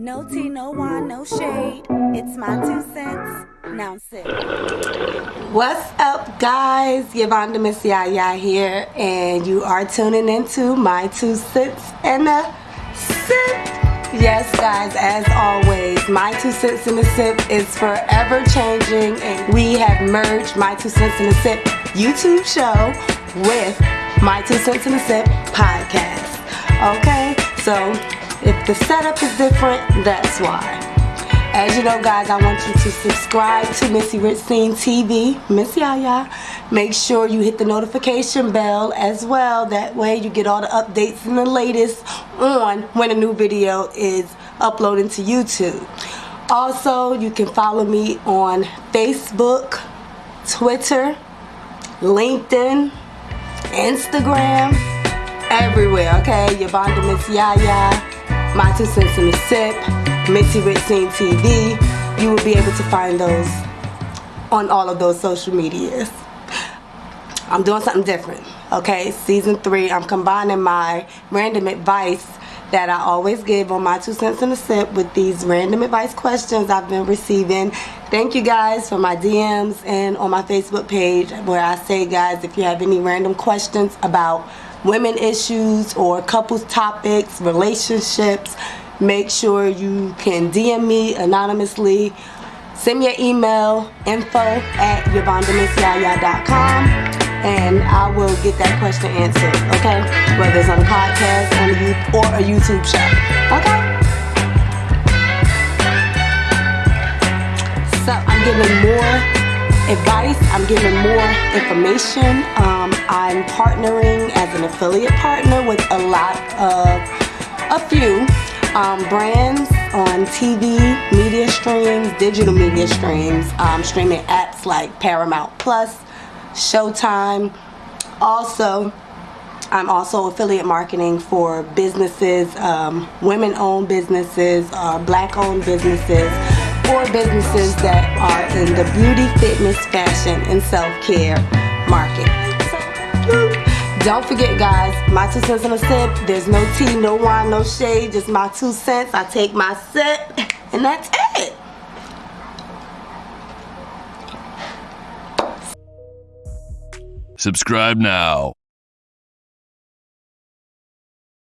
No tea, no wine, no shade. It's my two cents. Now sit. What's up, guys? Yvonne Miss Yaya here, and you are tuning into my two cents and a sip. Yes, guys, as always, my two cents in a sip is forever changing, and we have merged my two cents in a sip YouTube show with my two cents in a sip podcast. Okay, so if the setup is different, that's why. As you know, guys, I want you to subscribe to Missy Scene TV, Miss Yaya. Make sure you hit the notification bell as well. That way you get all the updates and the latest on when a new video is uploaded to YouTube. Also, you can follow me on Facebook, Twitter, LinkedIn, Instagram, everywhere, okay? Yvonne Miss Yaya my Two Cents in the Sip, Rich Scene TV. You will be able to find those on all of those social medias. I'm doing something different, okay? Season three, I'm combining my random advice that I always give on my two cents in a sip with these random advice questions I've been receiving. Thank you guys for my DMs and on my Facebook page where I say guys if you have any random questions about women issues or couples topics, relationships, make sure you can DM me anonymously. Send me an email, info at yvonnemissiyaya.com and I will get that question answered, okay? Whether it's on a podcast on a, or a YouTube show, okay? So I'm giving more advice. I'm giving more information. Um, I'm partnering as an affiliate partner with a lot of, a few um, brands on TV, media streams, digital media streams, um, streaming apps like Paramount Plus, Showtime. Also, I'm also affiliate marketing for businesses, um, women-owned businesses, uh, black-owned businesses, or businesses that are in the beauty, fitness, fashion, and self-care market. Don't forget guys, my two cents in a sip. There's no tea, no wine, no shade, just my two cents. I take my sip, and that's it. Subscribe now.